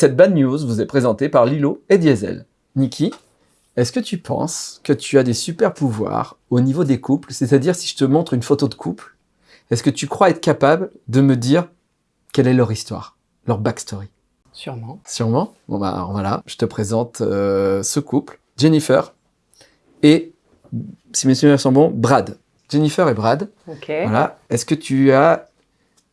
Cette bad news vous est présentée par Lilo et Diesel. Niki, est-ce que tu penses que tu as des super pouvoirs au niveau des couples? C'est-à-dire, si je te montre une photo de couple, est-ce que tu crois être capable de me dire quelle est leur histoire, leur backstory? Sûrement. Sûrement? Bon bah alors voilà, je te présente euh, ce couple, Jennifer et, si mes souvenirs sont bons, Brad. Jennifer et Brad. Ok. Voilà. Est-ce que tu as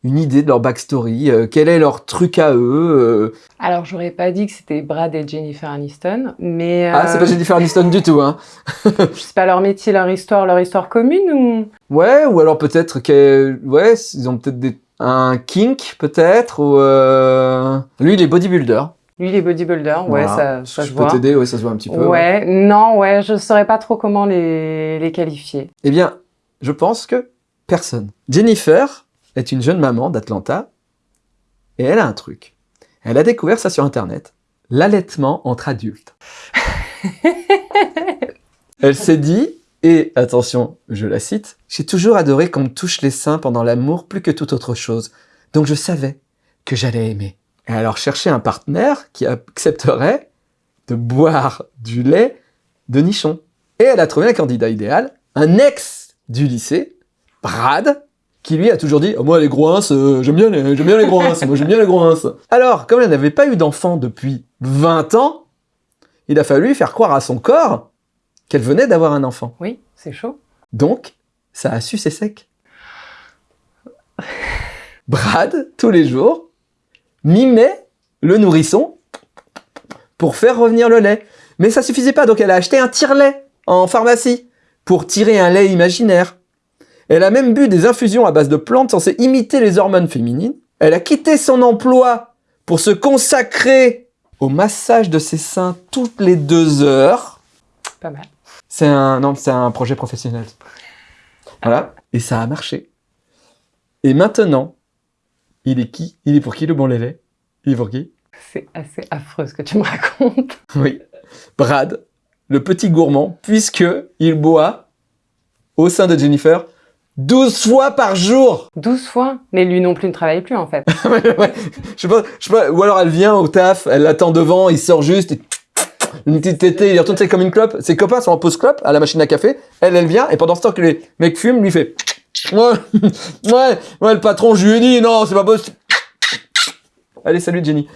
une idée de leur backstory euh, Quel est leur truc à eux euh Alors, j'aurais pas dit que c'était Brad et Jennifer Aniston, mais... Ah, c'est euh, pas Jennifer Aniston du tout, hein Je sais pas leur métier, leur histoire, leur histoire commune ou... Ouais, ou alors peut-être que... Ouais, ils ont peut-être des... un kink, peut-être, ou... euh, Lui, il est bodybuilder. Lui, les bodybuilders, ouais, Voilà. ça, ça je se peux voit. t'aider, ouais, ça se voit un petit peu. Ouais, non, ouais, je saurais pas trop comment les, les qualifier. Eh bien, je pense que personne. Jennifer est une jeune maman d'Atlanta et elle a un truc. Elle a découvert ça sur Internet. L'allaitement entre adultes. elle s'est dit, et attention, je la cite, « J'ai toujours adoré qu'on me touche les seins pendant l'amour plus que toute autre chose. Donc je savais que j'allais aimer. » Et alors chercher un partenaire qui accepterait de boire du lait de nichon. Et elle a trouvé un candidat idéal, un ex du lycée, Brad, qui lui a toujours dit oh, Moi, les gros euh, j'aime bien, les- j'aime bien les gros moi j'aime bien les gros ins. » Alors, comme elle n'avait pas eu d'enfant depuis 20 ans, il a fallu faire croire à son corps qu'elle venait d'avoir un enfant. Oui, c'est chaud. Donc, ça a su ses secs. Brad, tous les jours, mimait le nourrisson pour faire revenir le lait. Mais ça suffisait pas, donc elle a acheté un tire-lait en pharmacie pour tirer un lait imaginaire. Elle a même bu des infusions à base de plantes censées imiter les hormones féminines. Elle a quitté son emploi pour se consacrer au massage de ses seins toutes les deux heures. Pas mal. C'est un, non, c'est un projet professionnel. Voilà. Et ça a marché. Et maintenant, il est qui? Il est pour qui le bon lait Il est pour qui? C'est assez affreux ce que tu me racontes. Oui. Brad, le petit gourmand, puisque il boit au sein de Jennifer 12 fois par jour 12 fois? Mais lui non plus ne travaille plus, en fait. Ouais, je sais pas, je sais pas, ou alors elle vient au taf, elle l'attend devant, il sort juste, et une petite tétée, il retourne c'est comme une clope. Ses copains sont en pause clope à la machine à café, elle, elle vient, et pendant ce temps que les mecs fument, lui fait Ouais, ouais, ouais, le patron, je lui ai dit, non, c'est pas possible. Allez, salut Jenny.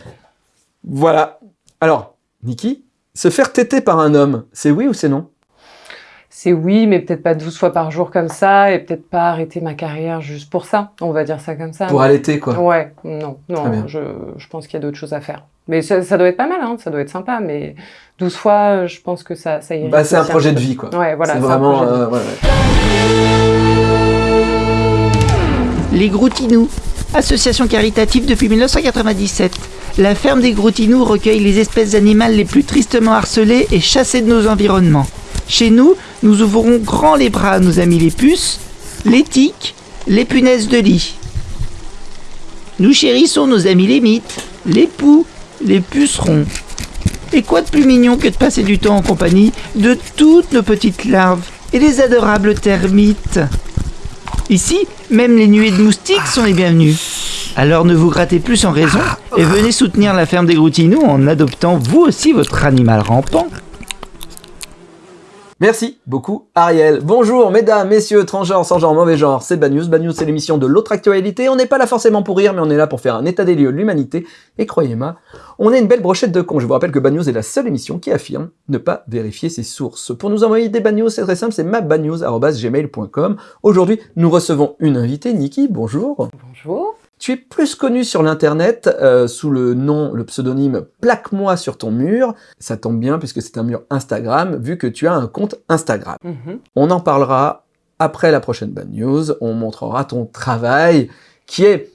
Voilà. Alors, Niki, se faire téter par un homme, c'est oui ou c'est non? C'est oui, mais peut-être pas 12 fois par jour comme ça, et peut-être pas arrêter ma carrière juste pour ça. On va dire ça comme ça. Pour allaiter, quoi. Ouais, non, Très bien. non, je, je pense qu'il y a d'autres choses à faire. Mais ça, ça doit être pas mal, hein, ça doit être sympa, mais 12 fois, je pense que ça, ça irait. Bah, c'est un projet de vie, quoi. Ouais, voilà. c'est un vraiment... projet de vie. euh, ouais, ouais. Les Groutinous, association caritative depuis 1997. La ferme des Groutinous recueille les espèces animales les plus tristement harcelées et chassées de nos environnements. Chez nous, nous ouvrons grand les bras à nos amis les puces, les tiques, les punaises de lit. Nous chérissons nos amis les mythes, les poux, les pucerons. Et quoi de plus mignon que de passer du temps en compagnie de toutes nos petites larves et les adorables termites Ici, même les nuées de moustiques sont les bienvenues. Alors ne vous grattez plus sans raison et venez soutenir la ferme des Groutinous en adoptant vous aussi votre animal rampant. Merci beaucoup Ariel. Bonjour mesdames, messieurs, transgenres, sans genre, mauvais genre, c'est Bad News. Bad News c'est l'émission de l'autre actualité. On n'est pas là forcément pour rire, mais on est là pour faire un état des lieux de l'humanité. Et croyez-moi, on est une belle brochette de cons. Je vous rappelle que Bad News est la seule émission qui affirme ne pas vérifier ses sources. Pour nous envoyer des Bad News, c'est très simple, c'est mabadnews.gmail.com. Aujourd'hui, nous recevons une invitée, Niki, bonjour. Bonjour. Tu es plus connu sur l'internet euh, sous le nom, le pseudonyme Plaque-moi sur ton mur. Ça tombe bien puisque c'est un mur Instagram, vu que tu as un compte Instagram. Mhm. On en parlera après la prochaine Bad News. On montrera ton travail qui est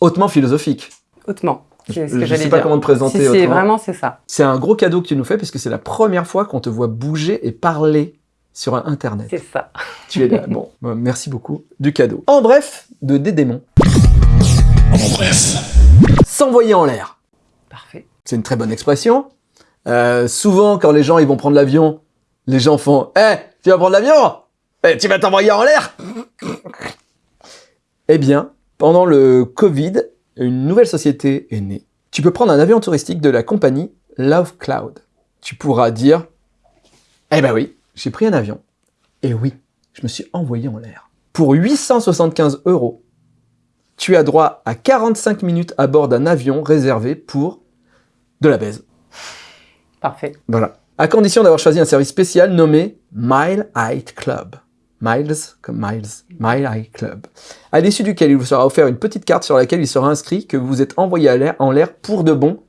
hautement philosophique. Hautement. Je ne sais pas dire. comment te présenter Si, si, vraiment, c'est ça. C'est un gros cadeau que tu nous fais puisque c'est la première fois qu'on te voit bouger et parler sur Internet. C'est ça. Tu es là. Bon, euh, merci beaucoup du cadeau. En bref, de des démons. En bref. S'envoyer en l'air. Parfait. C'est une très bonne expression. Euh, souvent, quand les gens ils vont prendre l'avion, les gens font « Eh, tu vas prendre l'avion Eh, tu vas t'envoyer en l'air !» Eh bien, pendant le Covid, une nouvelle société est née Tu peux prendre un avion touristique de la compagnie Love Cloud. Tu pourras dire, eh ben oui, j'ai pris un avion. Et oui, je me suis envoyé en l'air. Pour 875 euros, tu as droit à 45 minutes à bord d'un avion réservé pour de la baise. Parfait. Voilà. À condition d'avoir choisi un service spécial nommé Mile High Club. Miles comme Miles. Mile High Club. À l'issue duquel il vous sera offert une petite carte sur laquelle il sera inscrit que vous êtes envoyé à en l'air pour de bon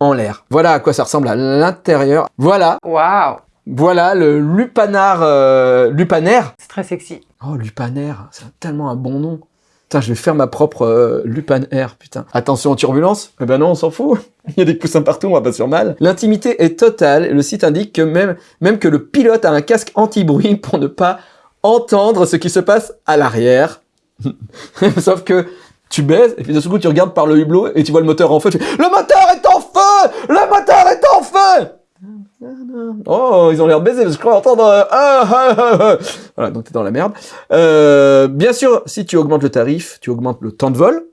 en l'air. Voilà à quoi ça ressemble à l'intérieur. Voilà, Waouh voilà le lupanar, euh, lupanaire. C'est très sexy. Oh, lupanaire, c'est tellement un bon nom. Putain, je vais faire ma propre euh, lupanaire, putain. Attention aux turbulences Eh ben non, on s'en fout. Il y a des coussins partout, on va pas sur mal. L'intimité est totale. Le site indique que même, même que le pilote a un casque anti-bruit pour ne pas entendre ce qui se passe à l'arrière. Sauf que tu baises, et puis de ce coup, tu regardes par le hublot et tu vois le moteur en feu. Tu fais, le moteur est en feu Le moteur est en feu Oh, ils ont l'air de baiser, parce que je crois entendre... euh, ah, ah, ah, ah. Voilà, donc t'es dans la merde. Euh, bien sûr, si tu augmentes le tarif, tu augmentes le temps de vol.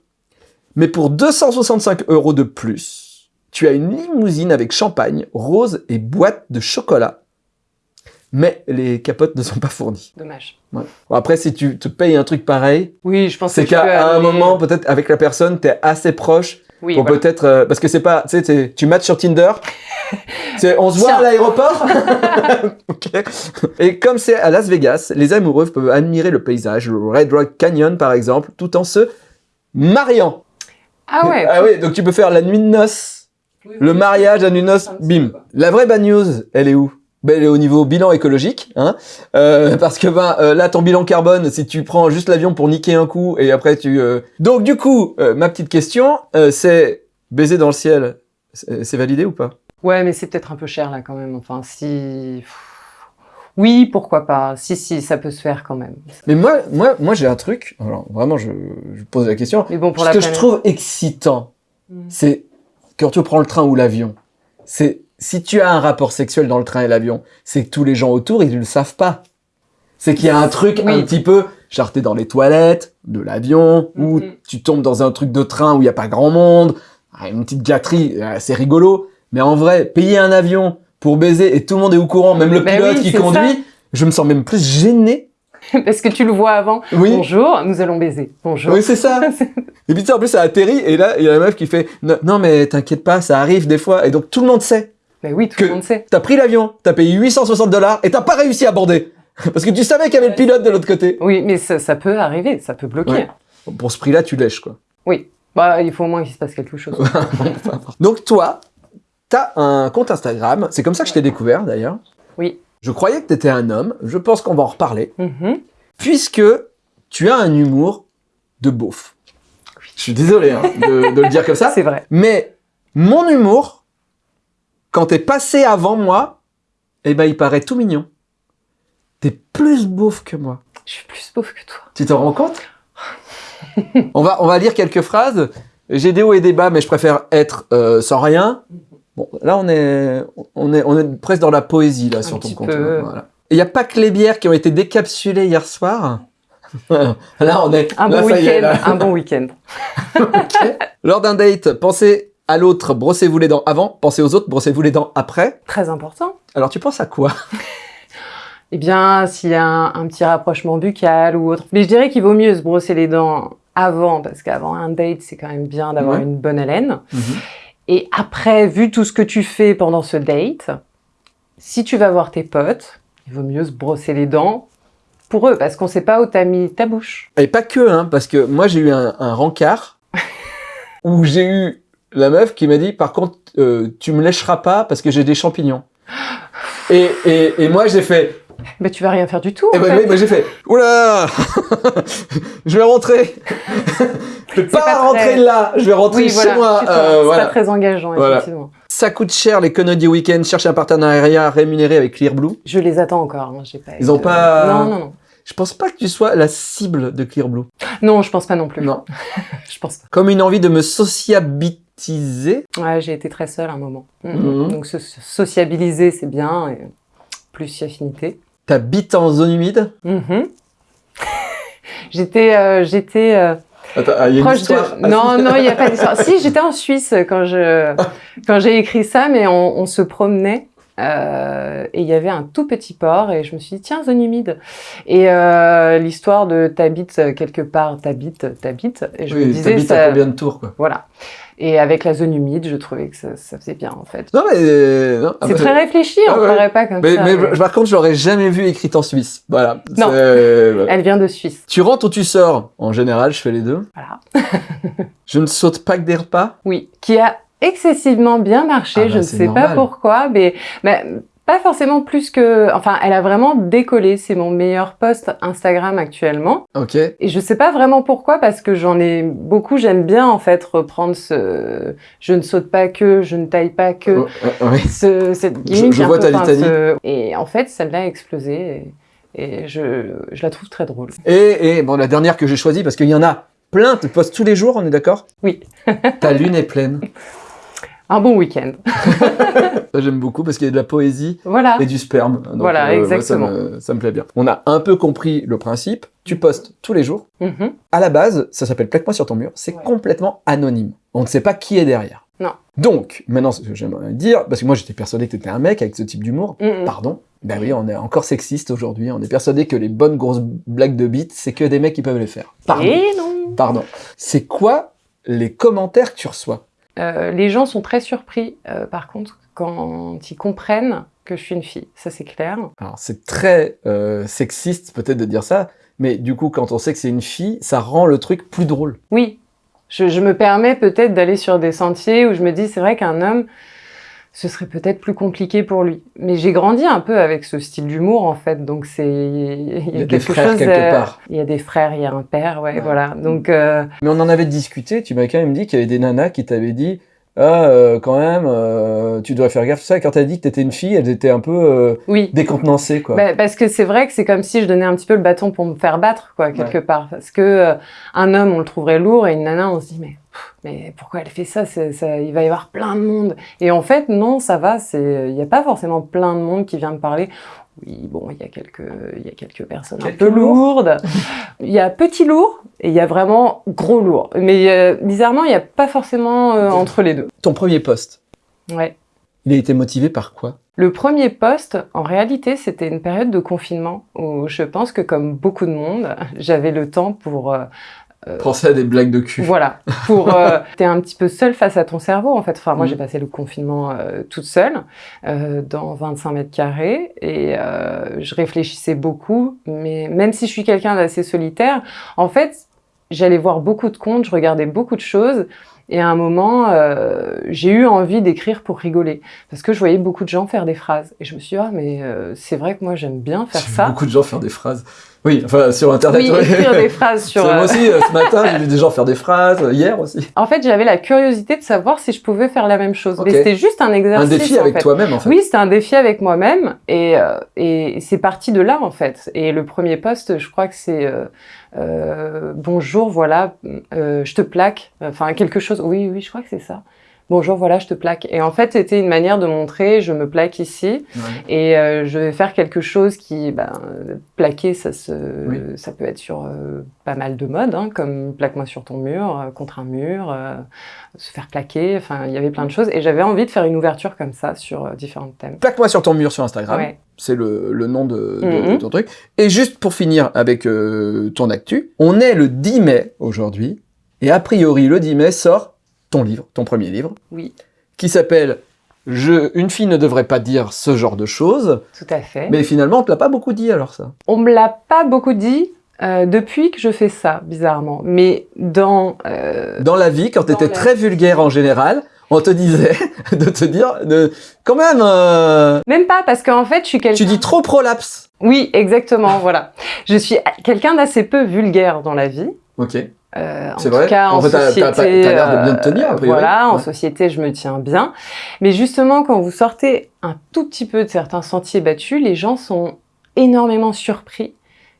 Mais pour 265 euros de plus, tu as une limousine avec champagne, rose et boîte de chocolat. Mais les capotes ne sont pas fournies. Dommage. Ouais. Bon, après, si tu te payes un truc pareil, Oui, je pense c'est que peux qu'à un aller- moment, peut-être avec la personne, t'es assez proche Oui, pour voilà. peut-être... euh, parce que c'est pas... Tu sais, tu matches sur Tinder, c'est on se voit à l'aéroport Ok. Et comme c'est à Las Vegas, les amoureux peuvent admirer le paysage, le Red Rock Canyon par exemple, tout en se mariant. Ah ouais. Ah oui, donc tu peux faire la nuit de noces, le mariage, la nuit de noces, bim. La vraie bad news, elle est où? Ben, elle est au niveau bilan écologique, hein, euh, parce que ben euh, là ton bilan carbone, si tu prends juste l'avion pour niquer un coup et après tu, euh, donc du coup, euh, ma petite question, euh, c'est baiser dans le ciel, c'est validé ou pas? Ouais, mais c'est peut-être un peu cher là quand même. Enfin, si. Oui, pourquoi pas? Si, si, ça peut se faire quand même. Mais moi, moi, moi j'ai un truc. Alors vraiment, je, je pose la question. Mais bon, pour Ce la que je trouve excitant, Mm. c'est quand tu prends le train ou l'avion. C'est si tu as un rapport sexuel dans le train et l'avion, c'est que tous les gens autour ils ne le savent pas. C'est qu'il y a un truc Oui. un petit peu, genre t'es dans les toilettes de l'avion ou Mhm. tu tombes dans un truc de train où il y a pas grand monde, Ah, une petite gâterie, euh, c'est rigolo. Mais en vrai, payer un avion pour baiser et tout le monde est au courant, même le Ben pilote oui, qui conduit, je me sens même plus gêné. Parce que tu le vois avant. Oui. Bonjour, nous allons baiser. Bonjour. Oui, c'est ça. Et puis tu sais, en plus, ça atterrit, et là, il y a la meuf qui fait non, mais t'inquiète pas, ça arrive des fois. Et donc tout le monde sait. Mais oui, tout Que- le monde sait. T'as pris l'avion, t'as payé 860 dollars, et t'as pas réussi à border. Parce que tu savais qu'il y avait le pilote de l'autre côté. Oui, mais ça, ça peut arriver, ça peut bloquer. Ouais. Pour ce prix-là, tu lèches, quoi. Oui. Bah, il faut au moins qu'il se passe quelque chose. Donc toi, t'as un compte Instagram. C'est comme ça que je t'ai découvert, d'ailleurs. Oui. Je croyais que t'étais un homme. Je pense qu'on va en reparler. Mhm. Puisque tu as un humour de beauf. Je suis désolé hein, de, de le dire comme ça. C'est vrai. Mais mon humour, quand t'es passé avant moi, eh ben il paraît tout mignon. T'es plus beauf que moi. Je suis plus pauvre que toi. Tu t'en rends compte? On, va, on va lire quelques phrases. J'ai des hauts et des bas, mais je préfère être euh, sans rien. Bon, là on est, on est, on est presque dans la poésie là sur ton petit compte. peu. hein, voilà. Il n'y a pas que les bières qui ont été décapsulées hier soir. là on est. Un là, bon week-end. Un bon week-end. Lors d'un date, pensez à l'autre, brossez-vous les dents avant. Pensez aux autres, brossez-vous les dents après. Très important. Alors tu penses à quoi? Eh bien, s'il y a un, un petit rapprochement buccal ou autre. Mais je dirais qu'il vaut mieux se brosser les dents avant, parce qu'avant un date, c'est quand même bien d'avoir Ouais. une bonne haleine. Et après, vu tout ce que tu fais pendant ce date, si tu vas voir tes potes, il vaut mieux se brosser les dents pour eux, parce qu'on sait pas où t'as mis ta bouche. Et pas que, hein, parce que moi j'ai eu un, un rencard où j'ai eu la meuf qui m'a dit par contre euh, tu me lècheras pas parce que j'ai des champignons. Et, et, et moi j'ai fait, Mais tu vas rien faire du tout. et en ben, fait. moi, j'ai fait, oula, je vais rentrer. je vais pas, pas rentrer très- là, je vais rentrer oui, chez voilà, moi. euh, c'est voilà. pas très engageant, Voilà. effectivement. Ça coûte cher les conneries du week-end. Cherchez un partenariat rémunéré avec Clearblue. Je les attends encore. hein, j'ai pas Ils ont de- pas- Non, non, non. Je pense pas que tu sois la cible de Clearblue. Non, je pense pas non plus. Non. je pense pas. Comme une envie de me sociabiliser. Ouais, j'ai été très seule un moment. Mhm. Mhm. Donc se se sociabiliser, c'est bien. Et plus y affinité. T'habites en zone humide? J'étais, euh, j'étais, euh, Attends, ah, il y a une proche histoire. de... Non, non, il n'y a pas d'histoire. si, j'étais en Suisse quand je quand j'ai écrit ça, mais on, on se promenait. Euh, et il y avait un tout petit port et je me suis dit tiens zone humide et euh, l'histoire de t'habites quelque part t'habites t'habites et je me Oui, disais t'habites ça à combien de tours, quoi? voilà et avec la zone humide je trouvais que ça, ça faisait bien en fait Non, mais... euh, ah, c'est bah, très réfléchi Ah on ouais. paraît pas comme Mais, ça mais mais par contre, je l'aurais jamais vu écrite en Suisse. Voilà. Non. Elle vient de Suisse Tu rentres ou tu sors? En général, je fais les deux. voilà Je ne saute pas que des repas? Oui, qui a excessivement bien marché. Ah bah, je ne c'est sais normal. pas pourquoi, mais, mais pas forcément plus que. Enfin, elle a vraiment décollé. C'est mon meilleur post Instagram actuellement. Ok. Et je sais pas vraiment pourquoi, parce que j'en ai beaucoup. J'aime bien en fait reprendre ce. Je ne saute pas que, je ne taille pas que. Oh, euh, oui. Ce, cette Je- gimmick je vois ta litanie. ce- Et en fait, celle-là a explosé. Et, et je, je la trouve très drôle. Et, et bon, la dernière que j'ai choisie, parce qu'il y en a plein, tu postes tous les jours, on est d'accord? Oui. Ta lune est pleine. Un bon week-end. Ça, j'aime beaucoup parce qu'il y a de la poésie Voilà. et du sperme. Donc, Voilà, moi, exactement. ça, me, ça me plaît bien. On a un peu compris le principe. Tu postes tous les jours. Mhm. À la base, ça s'appelle Plaque-moi sur ton mur. C'est Ouais. complètement anonyme. On ne sait pas qui est derrière. Non. Donc, maintenant, ce que j'aimerais dire, parce que moi j'étais persuadé que tu étais un mec avec ce type d'humour. Pardon. Ben oui, on est encore sexiste aujourd'hui. On est persuadé que les bonnes grosses blagues de bite, c'est que des mecs qui peuvent les faire. Pardon. Et non. Pardon. C'est quoi les commentaires que tu reçois? Euh, les gens sont très surpris, euh, par contre, quand ils comprennent que je suis une fille. Ça, c'est clair. Alors, c'est très euh, sexiste peut-être de dire ça, mais du coup, quand on sait que c'est une fille, ça rend le truc plus drôle. Oui, je, je me permets peut-être d'aller sur des sentiers où je me dis, c'est vrai qu'un homme, ce serait peut-être plus compliqué pour lui. Mais j'ai grandi un peu avec ce style d'humour, en fait. Donc, c'est. Il Il y a des frères quelque euh, part. Il y a des frères, il y a un père, ouais, Ouais. voilà. Donc, euh, Mais on en avait discuté, tu m'as quand même dit qu'il y avait des nanas qui t'avaient dit Ah, euh, quand même, euh, tu dois faire gaffe, ça. Quand t'as dit que t'étais une fille, elles étaient un peu euh, oui. décontenancées, quoi. Bah, parce que c'est vrai que c'est comme si je donnais un petit peu le bâton pour me faire battre, quoi, quelque part. Parce que un homme, on le trouverait lourd, et une nana, on se dit, mais, pff, mais pourquoi elle fait ça, ça Il va y avoir plein de monde. Et en fait, non, ça va. C'est, il n'y a pas forcément plein de monde qui vient me parler. Oui, bon, il y a quelques, il y a quelques personnes Quelques un peu lourdes. Il y a petit lourd et il y a vraiment gros lourd. Mais euh, bizarrement, il n'y a pas forcément euh, entre les deux. Ton premier poste, Ouais. il a été motivé par quoi? Le premier poste, en réalité, c'était une période de confinement où je pense que comme beaucoup de monde, j'avais le temps pour euh, Penser à des blagues de cul. voilà, pour euh, t'es un petit peu seul face à ton cerveau en fait. Enfin moi Mhm. j'ai passé le confinement euh, toute seule euh, dans 25 mètres carrés et euh, je réfléchissais beaucoup, mais même si je suis quelqu'un d'assez solitaire, en fait j'allais voir beaucoup de comptes, je regardais beaucoup de choses. Et à un moment, euh, j'ai eu envie d'écrire pour rigoler, parce que je voyais beaucoup de gens faire des phrases. Et je me suis dit, ah, mais euh, c'est vrai que moi j'aime bien faire ça. beaucoup de gens faire des phrases. Oui, enfin, sur Internet. Oui, ouais. écrire des phrases sur... Moi euh, aussi, euh, ce matin, j'ai vu des gens faire des phrases, euh, hier aussi. En fait, j'avais la curiosité de savoir si je pouvais faire la même chose. Ok. Mais c'était juste un Un exercice. défi en avec toi-même, en fait. Oui, c'était un défi avec moi-même et, euh, et c'est parti de là en fait. Et le premier poste, je crois que c'est euh, euh, bonjour, voilà, euh, je te plaque, enfin quelque chose. Oui, oui, je crois que c'est ça. Bonjour, voilà, je te plaque. Et en fait, c'était une manière de montrer, je me plaque ici Ouais. et euh, je vais faire quelque chose qui, ben, plaquer, ça se, Oui. ça peut être sur euh, pas mal de modes, hein, comme plaque-moi sur ton mur, euh, contre un mur, euh, se faire plaquer. Enfin, il y avait plein de choses et j'avais envie de faire une ouverture comme ça sur euh, différents thèmes. Plaque-moi sur ton mur sur Instagram. Ouais. C'est le, le nom de, de- Mhm. de ton truc. Et juste pour finir avec euh, ton actu, on est le 10 mai aujourd'hui, et a priori le 10 mai sort ton livre, ton premier livre, Oui, qui s'appelle je, Une fille ne devrait pas dire ce genre de choses, tout à fait. mais finalement on te l'a pas beaucoup dit alors ça. On me l'a pas beaucoup dit euh, depuis que je fais ça, bizarrement. Mais dans euh, Dans la vie, quand tu étais la très vulgaire en général, on te disait de te dire, de, quand même, euh, même pas parce qu'en fait, je suis quelqu'un. tu dis trop prolapse. Oui, exactement. voilà. Je suis quelqu'un d'assez peu vulgaire dans la vie. Ok. Euh, en tout vrai cas, En fait, société, pas- t'as l'air de bien te tenir, a euh, priori. Voilà, en société, je me tiens bien. Mais justement, quand vous sortez un tout petit peu de certains sentiers battus, les gens sont énormément surpris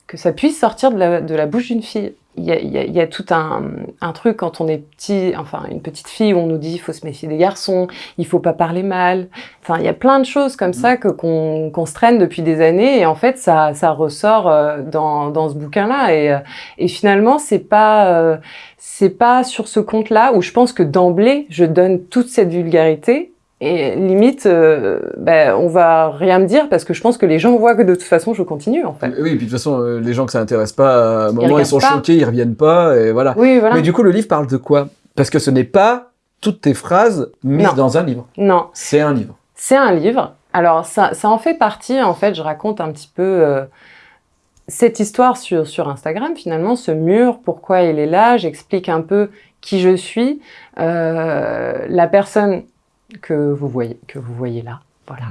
que ça puisse sortir de la, de la bouche d'une fille. Il y y y a tout un, un truc quand on est petit, enfin une petite fille, où on nous dit il faut se méfier des garçons, il faut pas parler mal. Enfin, il y a plein de choses comme ça que qu'on qu'on se traîne depuis des années et en fait ça ça ressort euh, dans dans ce bouquin-là et euh, et finalement c'est pas euh, c'est pas sur ce compte-là où je pense que d'emblée je donne toute cette vulgarité et limite euh, ben on va rien me dire parce que je pense que les gens voient que de toute façon je continue en fait. Oui, et puis de toute façon, euh, les gens que ça intéresse pas, à un moment, ils, regardent sont pas. choqués, ils reviennent pas, et voilà. Oui, voilà. Mais du coup, le livre parle de quoi? Parce que ce n'est pas toutes tes phrases mises Non. dans un livre. Non, C'est un livre. C'est un livre. Alors, ça, ça en fait partie, en fait, je raconte un petit peu euh, cette histoire sur, sur Instagram, finalement, ce mur, pourquoi il est là, j'explique un peu qui je suis, euh, la personne que vous voyez, que vous voyez là. Voilà.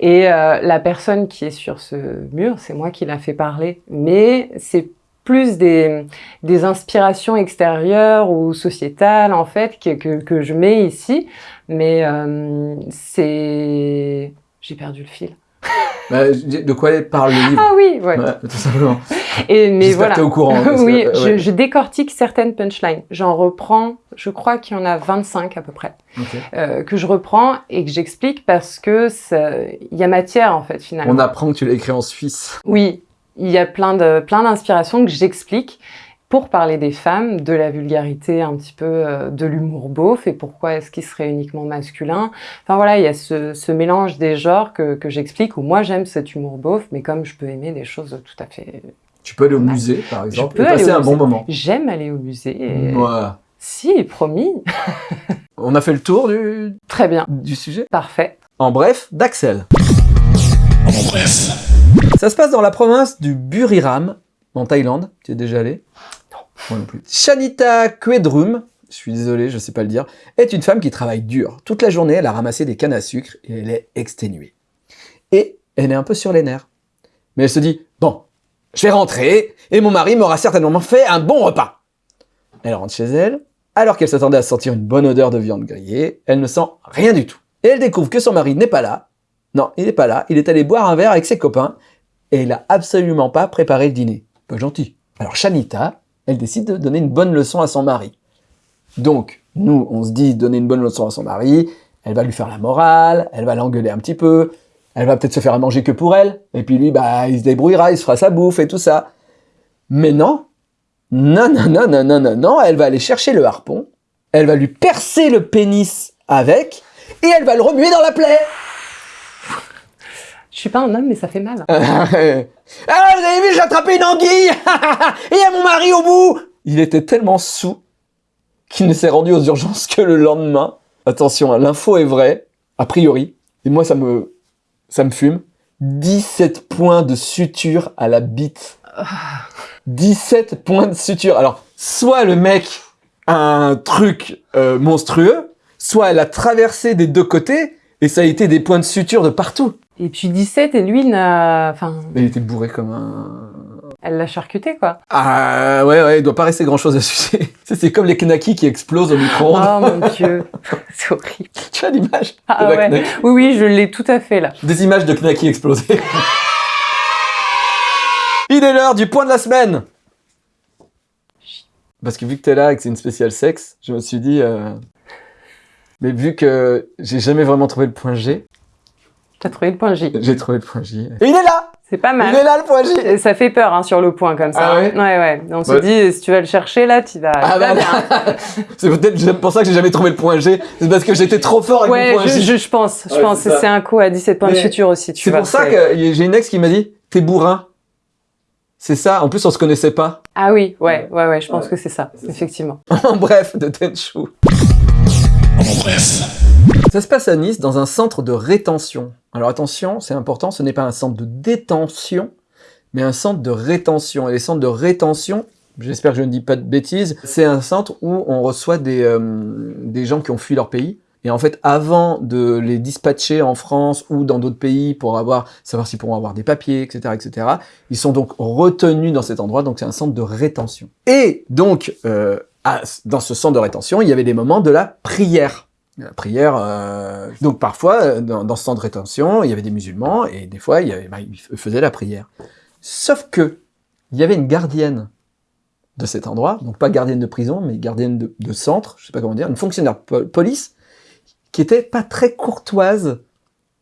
Et euh, la personne qui est sur ce mur, c'est moi qui l'a fait parler, mais c'est plus des, des inspirations extérieures ou sociétales en fait que, que, que je mets ici, mais euh, c'est j'ai perdu le fil. Bah, de quoi parle le livre Ah oui, ouais. Ouais, tout simplement. Et mais voilà. que t'es au courant. que, oui, je, je décortique certaines punchlines. J'en reprends, je crois qu'il y en a 25 à peu près, Ok. euh, que je reprends et que j'explique parce que il y a matière en fait finalement. On apprend que tu l'as écrit en Suisse. Oui, il y a plein de plein d'inspirations que j'explique pour parler des femmes, de la vulgarité, un petit peu euh, de l'humour beauf et pourquoi est-ce qu'il serait uniquement masculin. Enfin voilà, il y a ce, ce mélange des genres que, que j'explique où moi j'aime cet humour beauf, mais comme je peux aimer des choses tout à fait. Tu peux aller au musée, par exemple, peux et aller passer au un bon musée. moment. J'aime aller au musée. Et... Ouais. Si, promis. On a fait le tour du, Très bien, du sujet? parfait. En bref, d'Axel. En bref. Ça se passe dans la province du Buriram, en Thaïlande. Tu es déjà allé? Moi. Shanita Kwedrum, je suis désolé, je sais pas le dire, est une femme qui travaille dur. Toute la journée, elle a ramassé des cannes à sucre et elle est exténuée. Et elle est un peu sur les nerfs. Mais elle se dit, bon, je vais rentrer et mon mari m'aura certainement fait un bon repas. Elle rentre chez elle. Alors qu'elle s'attendait à sentir une bonne odeur de viande grillée, elle ne sent rien du tout. Et elle découvre que son mari n'est pas là. Non, il n'est pas là. Il est allé boire un verre avec ses copains et il a absolument pas préparé le dîner. Pas gentil. Alors Shanita, elle décide de donner une bonne leçon à son mari. Donc, nous, on se dit donner une bonne leçon à son mari, elle va lui faire la morale, elle va l'engueuler un petit peu, elle va peut-être se faire à manger que pour elle, et puis lui, bah, il se débrouillera, il se fera sa bouffe et tout ça. Mais non, non, non, non, non, non, non, non, elle va aller chercher le harpon, elle va lui percer le pénis avec, et elle va le remuer dans la plaie. Je suis pas un homme, mais ça fait mal. ah, vous avez vu, j'ai attrapé une anguille Et il y a mon mari au bout Il était tellement sous qu'il ne s'est rendu aux urgences que le lendemain. Attention, hein, l'info est vraie, a priori. Et moi, ça me, ça me fume. 17 points de suture à la bite. 17 points de suture. Alors, soit le mec a un truc euh, monstrueux, soit elle a traversé des deux côtés, et ça a été des points de suture de partout. Et puis 17, et lui, n'a... Enfin, il était bourré comme un... elle l'a charcuté, quoi. Ah ouais, ouais, il doit pas rester grand chose à sucer. C'est comme les knackis qui explosent au micro-ondes. Oh mon dieu, c'est horrible. Tu as l'image Ah ouais. Oui, oui, je l'ai tout à fait là. Des images de knackis explosés. Il est l'heure du point de la semaine Parce que vu que t'es là et que c'est une spéciale sexe, je me suis dit... euh, Mais vu que j'ai jamais vraiment trouvé le point G, T'as trouvé le point J. j'ai trouvé le point J. Et il est là C'est pas Il mal. est là le point J Ça fait peur hein, sur le point comme ça. Ah ouais? Ouais, ouais. On se Ouais. dit, si tu vas le chercher là, tu vas. Ah bah, bien. c'est peut-être pour ça que j'ai jamais trouvé le point G. C'est parce que j'étais trop fort avec Ouais, le point je, J. je, je pense. Je Ouais, pense c'est que ça. c'est un coup à 17 points de suture aussi. Tu C'est pour ça que j'ai une ex qui m'a dit T'es bourrin. C'est ça. En plus, on se connaissait pas. Ah oui, ouais, ouais, ouais, je pense Ouais. que c'est ça, C'est ça. effectivement. En bref, de Tenchu. En bref. Ça se passe à Nice dans un centre de rétention. Alors attention, c'est important, ce n'est pas un centre de détention, mais un centre de rétention. Et les centres de rétention, j'espère que je ne dis pas de bêtises, c'est un centre où on reçoit des, euh, des gens qui ont fui leur pays. Et en fait, avant de les dispatcher en France ou dans d'autres pays pour avoir, savoir s'ils pourront avoir des papiers, etc., etc., ils sont donc retenus dans cet endroit. Donc c'est un centre de rétention. Et donc, euh, dans ce centre de rétention, il y avait des moments de la prière. La prière, euh, donc parfois, euh, dans, dans ce centre de rétention, il y avait des musulmans, et des fois, il avait, bah, ils faisaient la prière. Sauf que, il y avait une gardienne de cet endroit, donc pas gardienne de prison, mais gardienne de, de centre, je sais pas comment dire, une fonctionnaire po- police, qui était pas très courtoise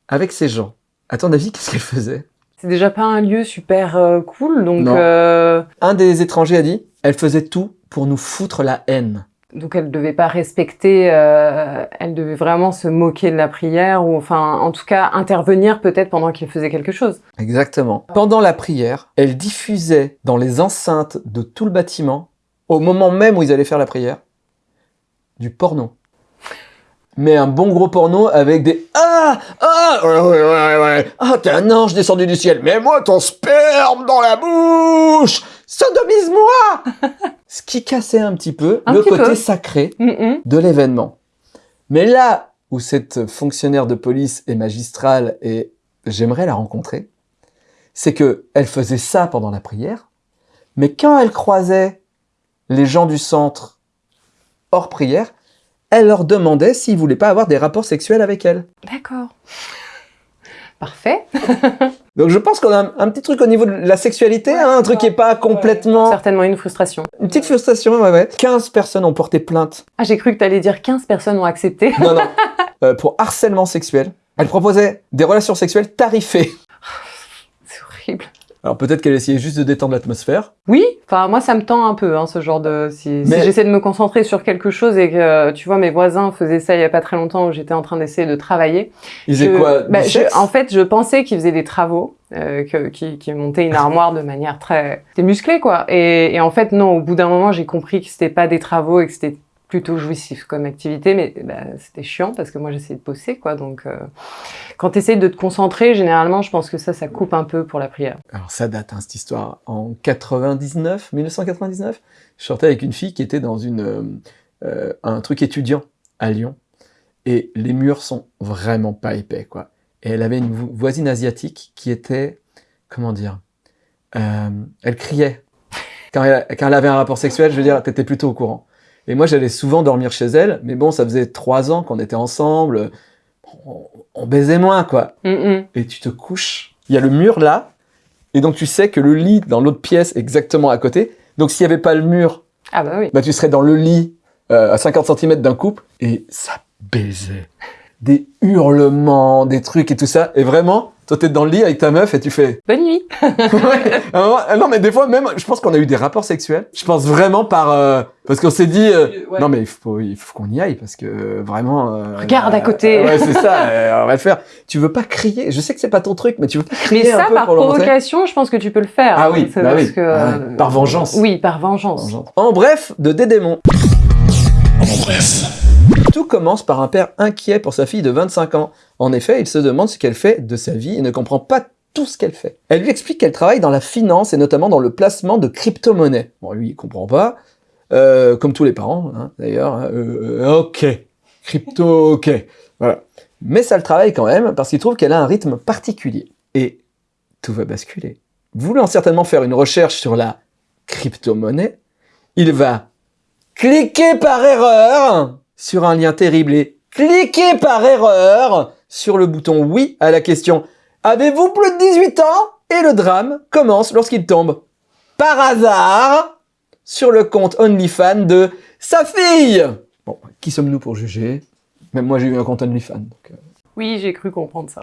avec ces gens. À ton avis, qu'est-ce qu'elle faisait? C'est déjà pas un lieu super euh, cool, donc euh, Un des étrangers a dit, elle faisait tout pour nous foutre la haine. Donc elle devait pas respecter, euh, elle devait vraiment se moquer de la prière ou enfin en tout cas intervenir peut-être pendant qu'il faisait quelque chose. Exactement. Pendant la prière, elle diffusait dans les enceintes de tout le bâtiment, au moment même où ils allaient faire la prière, du porno. Mais un bon gros porno avec des Ah Ah Ouais, ouais, ouais, ouais. Ah, t'es un ange descendu du ciel. Mets-moi ton sperme dans la bouche Sodomise-moi Ce qui cassait un petit peu Un le petit côté peu. sacré Mm, mm. de l'événement. Mais là où cette fonctionnaire de police est magistrale et j'aimerais la rencontrer, c'est que elle faisait ça pendant la prière, mais quand elle croisait les gens du centre hors prière, elle leur demandait s'ils voulaient pas avoir des rapports sexuels avec elle. D'accord. Parfait. Donc je pense qu'on a un, un petit truc au niveau de la sexualité, hein, un truc qui est pas complètement... Certainement une frustration. Une petite frustration, ouais, ouais. 15 personnes ont porté plainte Ah, j'ai cru que tu allais dire 15 personnes ont accepté. Non, non. Euh, pour harcèlement sexuel. Elle proposait des relations sexuelles tarifées. C'est horrible. Alors peut-être qu'elle essayait juste de détendre l'atmosphère. Oui, enfin moi ça me tend un peu hein, ce genre de si, si j'essaie de me concentrer sur quelque chose et que tu vois mes voisins faisaient ça il y a pas très longtemps où j'étais en train d'essayer de travailler. Ils faisaient quoi? Bah, je- En fait, je pensais qu'ils faisaient des travaux, euh, que- qui, qui montaient une armoire de manière très, c'était musclé quoi. Et, et en fait non, au bout d'un moment j'ai compris que c'était pas des travaux et que c'était plutôt jouissif comme activité, mais bah, c'était chiant parce que moi j'essayais de bosser quoi. Donc euh, quand tu essayes de te concentrer, généralement je pense que ça ça coupe un peu pour la prière. Alors ça date, hein, cette histoire. En 99, 1999, je sortais avec une fille qui était dans une, euh, euh, un truc étudiant à Lyon. Et les murs sont vraiment pas épais, quoi. Et elle avait une vo- voisine asiatique qui était, comment dire, elle criait. Quand elle, quand elle avait un rapport sexuel, je veux dire, t'étais plutôt au courant. Et moi, j'allais souvent dormir chez elle, mais bon, ça faisait trois ans qu'on était ensemble, on, on baisait moins, quoi Hum, hum. et tu te couches. Il y a le mur là, et donc tu sais que le lit dans l'autre pièce exactement à côté. Donc s'il n'y avait pas le mur, Ah bah oui. bah, tu serais dans le lit euh, à 50 cm d'un couple, et ça baisait. Des hurlements, des trucs et tout ça. Et vraiment, toi t'es dans le lit avec ta meuf et tu fais... Bonne nuit. Ouais. Non mais des fois même, je pense qu'on a eu des rapports sexuels. Je pense vraiment par... euh, parce qu'on s'est dit... euh, Ouais. Non mais il faut, il faut qu'on y aille parce que euh, vraiment... euh, Regarde à euh, côté. ouais c'est ça, euh, on va le faire. Tu veux pas crier, je sais que c'est pas ton truc, mais tu veux pas Mais crier un ça, peu par pour provocation, je pense que tu peux le faire. Ah oui, C'est bah parce oui. que, Ah euh, par vengeance. Oui, par vengeance. En bref, de Dédémon. En bref. Tout commence par un père inquiet pour sa fille de 25 ans. En effet, il se demande ce qu'elle fait de sa vie et ne comprend pas tout ce qu'elle fait. Elle lui explique qu'elle travaille dans la finance et notamment dans le placement de crypto-monnaies. Bon, lui, il comprend pas. Euh, comme tous les parents, hein, d'ailleurs. hein. Euh, euh, ok. Crypto, ok. Voilà. Mais ça le travaille quand même parce qu'il trouve qu'elle a un rythme particulier. Et tout va basculer. Voulant certainement faire une recherche sur la crypto-monnaie, il va cliquer par erreur sur un lien terrible et cliquer par erreur sur le bouton oui à la question Avez-vous plus de 18 ans? Et le drame commence lorsqu'il tombe par hasard sur le compte OnlyFans de sa fille. Bon, qui sommes-nous pour juger? Même moi j'ai eu un compte OnlyFans. Donc, euh, Oui, j'ai cru comprendre ça.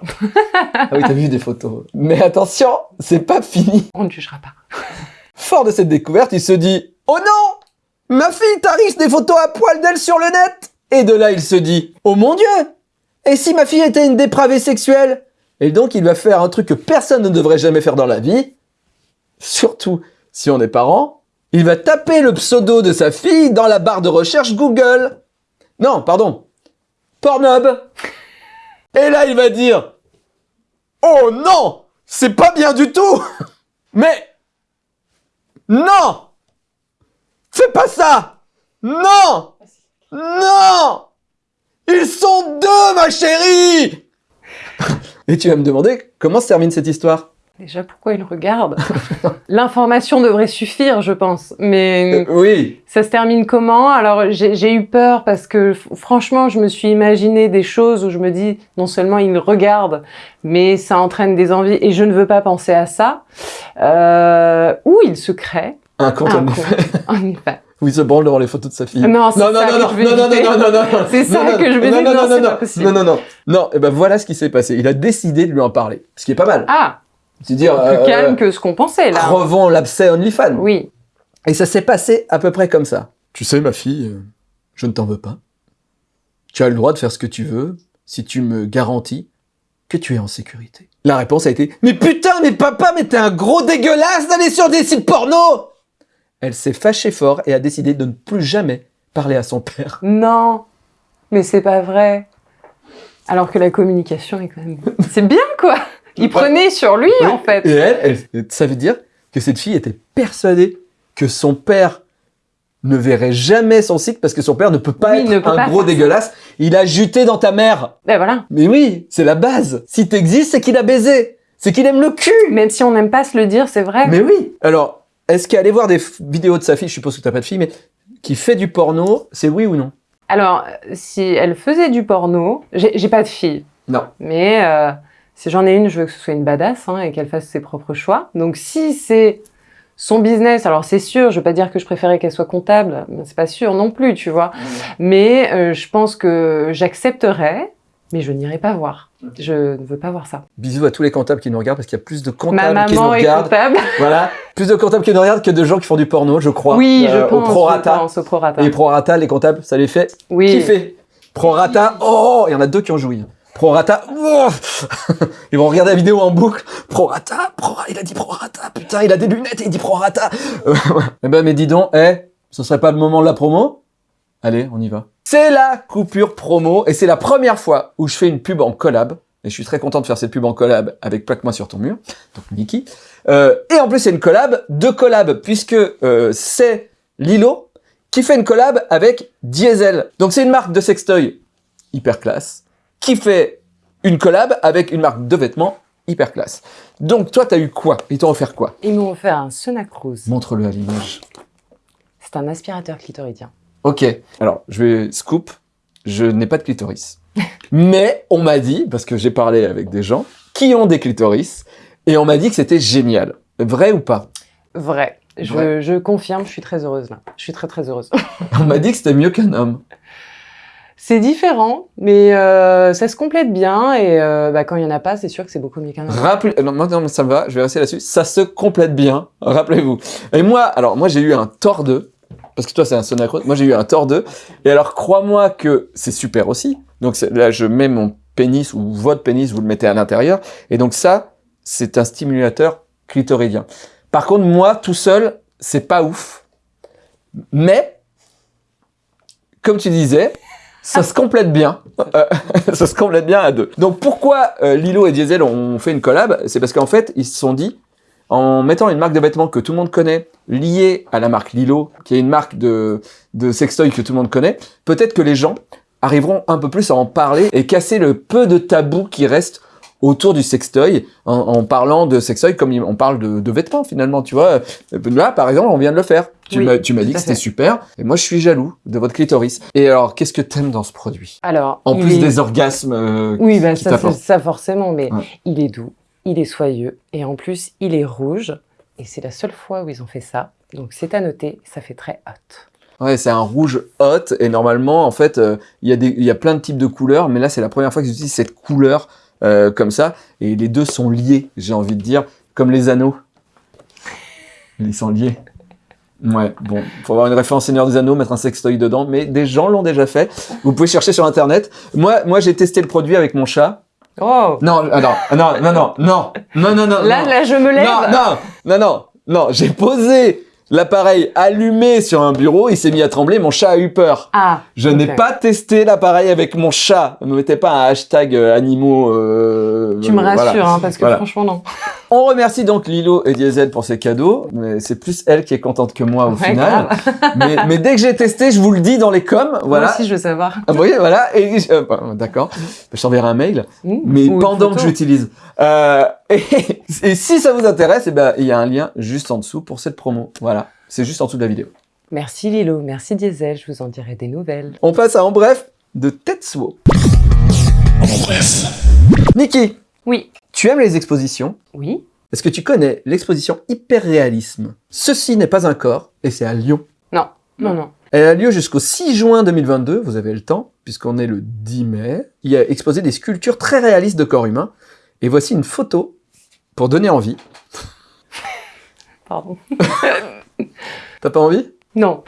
Ah oui, t'as vu des photos. Mais attention, c'est pas fini. On ne jugera pas. Fort de cette découverte, il se dit Oh non Ma fille tarisse des photos à poil d'elle sur le net Et de là, il se dit Oh mon Dieu Et si ma fille était une dépravée sexuelle? Et donc, il va faire un truc que personne ne devrait jamais faire dans la vie, surtout si on est parent. Il va taper le pseudo de sa fille dans la barre de recherche Google. Non, pardon. Pornhub. Et là, il va dire Oh non C'est pas bien du tout Mais non Fais pas ça Non Non Ils sont deux, ma chérie Et tu vas me demander comment se termine cette histoire? Déjà, pourquoi il regarde L'information devrait suffire, je pense. Mais Euh, Oui ça se termine comment? Alors, j'ai eu peur parce que, franchement, je me suis imaginé des choses où je me dis, non seulement il regarde, mais ça entraîne des envies et je ne veux pas penser à ça. Euh, ou il se crée Un compte Un compte. Où il se branle devant les photos de sa fille. Non, c'est non, non, non, non, non, non, non, non, non, non, C'est ça non, que je non, dire, non, non, non, non, non, non, non, non, et ben voilà ce qui s'est passé. Il a décidé de lui en parler, ce qui est pas mal. Ah, C'est dire, plus euh, calme que ce qu'on pensait là. crevons l'abcès OnlyFans. Oui. Et ça s'est passé à peu près comme ça. Tu sais, ma fille, euh, je ne t'en veux pas. Tu as le droit de faire ce que tu veux si tu me garantis que tu es en sécurité. La réponse a été Mais putain, mais papa, mais t'es un gros dégueulasse d'aller sur des sites porno Elle s'est fâchée fort et a décidé de ne plus jamais parler à son père. Non, mais c'est pas vrai. Alors que la communication est quand même. C'est bien quoi. Il prenait sur lui en fait. Et elle, elle- ça veut dire que cette fille était persuadée que son père ne verrait jamais son site parce que son père ne peut pas Oui, être peut un pas gros ça. dégueulasse. Il a juté dans ta mère. Ben voilà. Mais oui, c'est la base. Si t'existes, c'est qu'il a baisé. C'est qu'il aime le cul. Même si on n'aime pas se le dire, c'est vrai. Mais oui. Alors, est-ce qu'aller voir des vidéos de sa fille, je suppose que t'as pas de fille, mais qui fait du porno, c'est oui ou non? Alors, si elle faisait du porno, j'ai pas de fille, Non. mais euh, si j'en ai une, je veux que ce soit une badass hein, et qu'elle fasse ses propres choix. Donc si c'est son business, alors c'est sûr, je veux pas dire que je préférais qu'elle soit comptable, mais c'est pas sûr non plus, tu vois. Mais euh, je pense que j'accepterais, mais je n'irai pas voir. Je ne veux pas voir ça. Bisous à tous les comptables qui nous regardent parce qu'il y a plus de Ma comptables qui nous maman est regardent. comptable. Voilà. Plus de comptables qui nous regardent que de gens qui font du porno, je crois. Oui, je Euh, pense. Au prorata. Je pense au prorata. Et prorata, les comptables, ça les fait oui. kiffer. Prorata, oh, il y en a deux qui ont joui. Prorata, oh ils vont regarder la vidéo en boucle. Prorata, prorata, il a dit prorata, putain, il a des lunettes et il dit prorata. Eh ben, mais dis donc, eh, ce serait pas le moment de la promo? Allez, on y va. C'est la coupure promo et c'est la première fois où je fais une pub en collab. Et je suis très content de faire cette pub en collab avec Plaque-moi sur ton mur, donc Niki. Euh, et en plus, c'est une collab, deux collabs, puisque euh, c'est Lilo qui fait une collab avec Diesel. Donc c'est une marque de sextoy hyper classe qui fait une collab avec une marque de vêtements hyper classe. Donc toi, t'as eu quoi? Ils t'ont offert quoi? Ils m'ont offert un Sonacruz. Montre-le à l'image. C'est un aspirateur clitoridien. Ok. Alors, je vais scoop. Je n'ai pas de clitoris. Mais on m'a dit, parce que j'ai parlé avec des gens qui ont des clitoris, et on m'a dit que c'était génial. Vrai ou pas? Vrai. Je, Vrai. je confirme, je suis très heureuse là. Je suis très très heureuse. On m'a dit que c'était mieux qu'un homme. c'est différent, mais euh, ça se complète bien et euh, bah, quand il y en a pas, c'est sûr que c'est beaucoup mieux qu'un autre. Rappelez, non, non, ça me va, je vais rester là-dessus. Ça se complète bien, rappelez-vous. Et moi, alors, moi, j'ai eu un tort 2, parce que toi, c'est un Sonacro, moi, j'ai eu un tort 2. Et alors, crois-moi que c'est super aussi. Donc, là, je mets mon pénis ou votre pénis, vous le mettez à l'intérieur. Et donc, ça, c'est un stimulateur clitoridien. Par contre, moi, tout seul, c'est pas ouf. Mais, comme tu disais, ça se complète bien. Euh, ça se complète bien à deux. Donc pourquoi euh, Lilo et Diesel ont fait une collab? C'est parce qu'en fait, ils se sont dit, en mettant une marque de vêtements que tout le monde connaît, liée à la marque Lilo, qui est une marque de, de sextoy que tout le monde connaît, peut-être que les gens arriveront un peu plus à en parler et casser le peu de tabou qui reste autour du sextoy en, en parlant de sextoy comme on parle de, de vêtements finalement, tu vois. Là, par exemple, on vient de le faire. Tu Oui, m'as dit que c'était super et moi je suis jaloux de votre clitoris. Et alors, qu'est-ce que t'aimes dans ce produit? Alors, En plus est- des orgasmes euh, Oui, bah, qui ça, ça forcément, mais Ouais. il est doux, il est soyeux, et en plus, il est rouge, et c'est la seule fois où ils ont fait ça. Donc c'est à noter, ça fait très hot. Ouais, c'est un rouge hot et normalement, en fait, euh, il y a y a plein de types de couleurs, mais là, c'est la première fois qu'ils utilisent cette couleur euh, comme ça, et les deux sont liés, j'ai envie de dire, comme les anneaux. Ils sont liés. Ouais, bon, faut avoir une référence Seigneur des Anneaux, mettre un sextoy dedans, mais des gens l'ont déjà fait. Vous pouvez chercher sur internet. Moi, moi, j'ai testé le produit avec mon chat. Oh Non, ah non, ah non, non, non, non, non, non, non. Là, non. là, je me lève Non, non, non, non, non, j'ai posé l'appareil allumé sur un bureau, il s'est mis à trembler, mon chat a eu peur. Ah Je n'ai pas testé l'appareil avec mon chat. Ne mettez pas un hashtag euh, animaux. euh, Tu me euh, voilà. rassures, hein, parce que Voilà. franchement, non. On remercie donc Lilo et Diesel pour ces cadeaux, mais c'est plus elle qui est contente que moi au Ouais, final. mais, mais dès que j'ai testé, je vous le dis dans les coms, voilà. Moi aussi, je veux savoir. Ah, vous voyez, voilà. Et euh, bah, d'accord. Je t'enverrai un mail Mmh. mais pendant que j'utilise. Euh, et, et si ça vous intéresse, eh ben, il y a un lien juste en dessous pour cette promo. Voilà, c'est juste en dessous de la vidéo. Merci Lilo, merci Diesel, je vous en dirai des nouvelles. On passe à En Bref de Tetsuo. En bref. Niki, Oui. tu aimes les expositions? Oui Est-ce que tu connais l'exposition hyperréalisme? Ceci n'est pas un corps, et c'est à Lyon. Non, non, non. Elle a lieu jusqu'au 6 juin 2022, vous avez le temps, puisqu'on est le 10 mai. Il y a exposé des sculptures très réalistes de corps humain. Et voici une photo pour donner envie. Pardon. T'as pas envie? Non.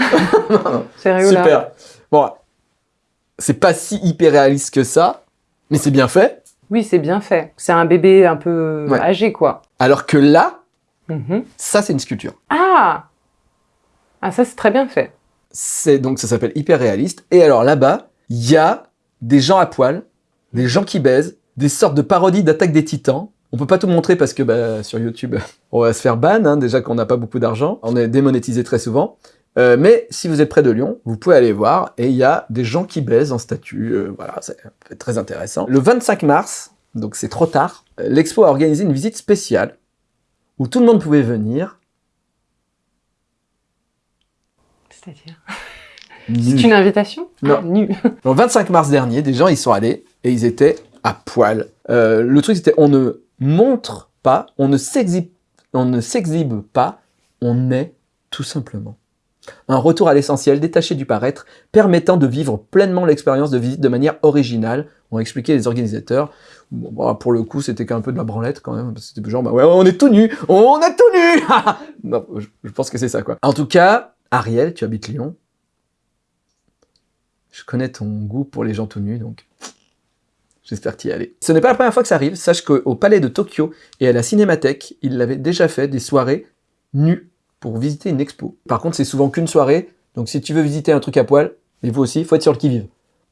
Sérieux là Super. Bon, c'est pas si hyper réaliste que ça, mais c'est bien fait. Oui, c'est bien fait. C'est un bébé un peu Ouais. âgé, quoi. Alors que là, Mhm. ça c'est une sculpture. Ah Ah, ça, c'est très bien fait. C'est donc ça s'appelle hyper réaliste. Et alors là-bas, il y a des gens à poil, des gens qui baisent, des sortes de parodies d'attaque des titans. On peut pas tout montrer parce que bah, sur YouTube, on va se faire ban, hein, déjà qu'on n'a pas beaucoup d'argent. On est démonétisé très souvent. Euh, mais si vous êtes près de Lyon, vous pouvez aller voir et il y a des gens qui baisent en statue. euh, voilà, c'est très intéressant. Le 25 mars, donc c'est trop tard, euh, l'expo a organisé une visite spéciale où tout le monde pouvait venir. C'est-à-dire. C'est une invitation? Non. Ah, nu. Le 25 mars dernier, des gens y sont allés et ils étaient à poil. Euh, le truc c'était on ne montre pas, on ne s'exhibe, pas, on est tout simplement. Un retour à l'essentiel, détaché du paraître, permettant de vivre pleinement l'expérience de visite de manière originale, ont expliqué les organisateurs. Bah, pour le coup, c'était qu'un peu de la branlette quand même, c'était genre, bah ouais, on est tout nu, on est tout nu Non, je, je pense que c'est ça quoi. En tout cas, Ariel, tu habites Lyon. Je connais ton goût pour les gens tout nus, donc j'espère t'y aller. Ce n'est pas la première fois que ça arrive. Sache qu'au Palais de Tokyo et à la Cinémathèque, ils l'avaient déjà fait des soirées nues pour visiter une expo. Par contre, c'est souvent qu'une soirée, donc si tu veux visiter un truc à poil, et vous aussi, faut être sur le qui-vive.